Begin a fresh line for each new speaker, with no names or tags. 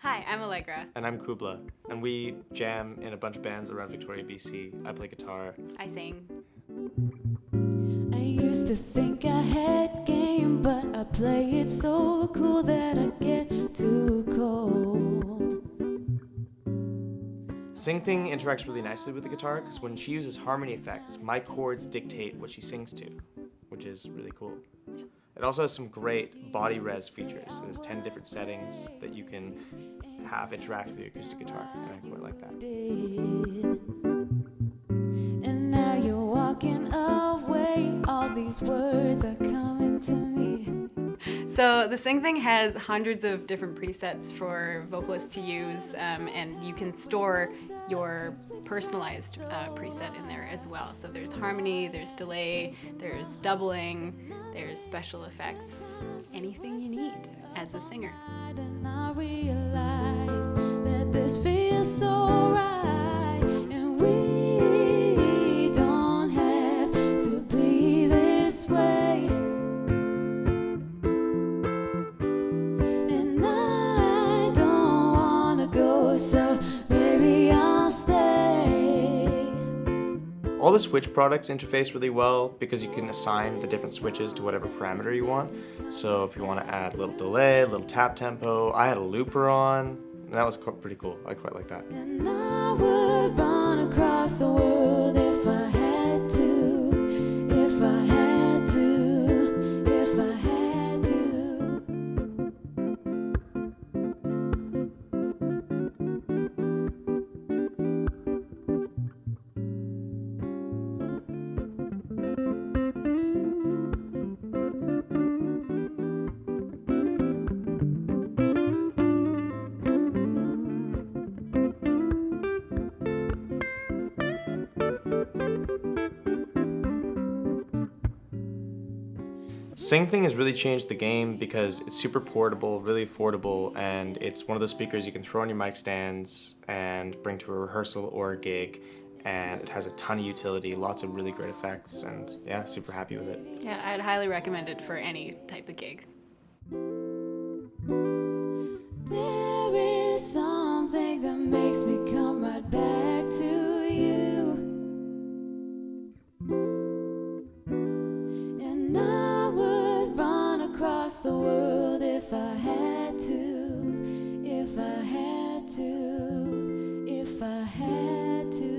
Hi, I'm Allegra.
And I'm Kubla, and we jam in a bunch of bands around Victoria, BC. I play guitar.
I sing.
I used to think I had game, but I play it so cool that I get too cold.
Sing Thing interacts really nicely with the guitar because when she uses harmony effects, my chords dictate what she sings to, which is really cool. It also has some great BodyRez features. It has 10 different settings that you can have interact with the acoustic guitar, and I quite like that.
So the Sing Thing has hundreds of different presets for vocalists to use, um, and you can store your personalized uh, preset in there as well. So there's harmony, there's delay, there's doubling, there's special effects, anything you need as a singer.
All the Switch products interface really well because you can assign the different switches to whatever parameter you want. So if you want to add a little delay, a little tap tempo, I had a looper on, and that was pretty cool. I quite like that. Sing Thing has really changed the game because it's super portable, really affordable, and it's one of those speakers you can throw on your mic stands and bring to a rehearsal or a gig and it has a ton of utility, lots of really great effects, and yeah, super happy with it.
Yeah, I'd highly recommend it for any type of gig.
There is something that makes the world if I had to, if I had to, if I had to.